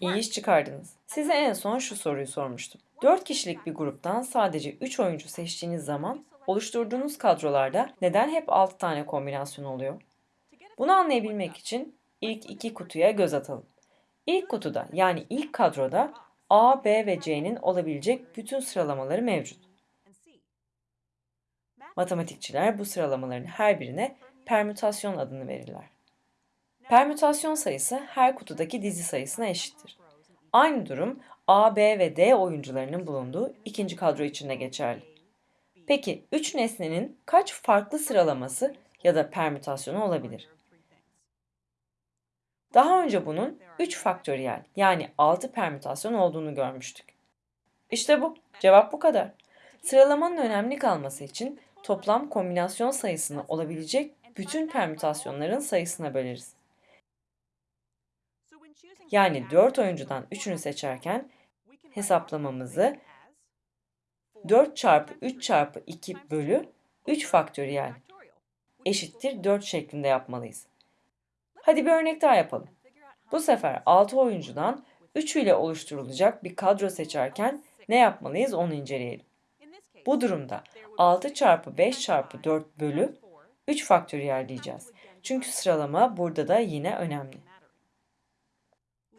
İyi iş çıkardınız. Size en son şu soruyu sormuştum. 4 kişilik bir gruptan sadece 3 oyuncu seçtiğiniz zaman oluşturduğunuz kadrolarda neden hep 6 tane kombinasyon oluyor? Bunu anlayabilmek için ilk iki kutuya göz atalım. İlk kutuda yani ilk kadroda A, B ve C'nin olabilecek bütün sıralamaları mevcut. Matematikçiler bu sıralamaların her birine permütasyon adını verirler. Permütasyon sayısı her kutudaki dizi sayısına eşittir. Aynı durum A, B ve D oyuncularının bulunduğu ikinci kadro için de geçerli. Peki 3 nesnenin kaç farklı sıralaması ya da permütasyonu olabilir? Daha önce bunun 3 faktöriyel yani 6 permütasyon olduğunu görmüştük. İşte bu. Cevap bu kadar. Sıralamanın önemli kalması için toplam kombinasyon sayısını olabilecek bütün permütasyonların sayısına böleriz. Yani 4 oyuncudan 3'ünü seçerken hesaplamamızı 4 çarpı 3 çarpı 2 bölü 3 faktöriyel eşittir 4 şeklinde yapmalıyız. Hadi bir örnek daha yapalım. Bu sefer 6 oyuncudan 3 ile oluşturulacak bir kadro seçerken ne yapmalıyız onu inceleyelim. Bu durumda 6 çarpı 5 çarpı 4 bölü 3 faktöriyel diyeceğiz. Çünkü sıralama burada da yine önemli.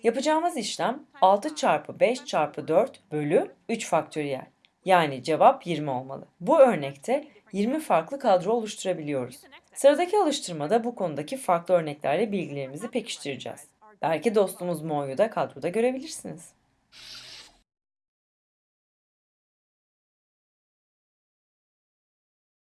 Yapacağımız işlem 6 çarpı 5 çarpı 4 bölü 3 faktöriyel. Yani cevap 20 olmalı. Bu örnekte 20 farklı kadro oluşturabiliyoruz. Sıradaki alıştırmada bu konudaki farklı örneklerle bilgilerimizi pekiştireceğiz. Belki dostumuz Mo'yu da kadroda görebilirsiniz.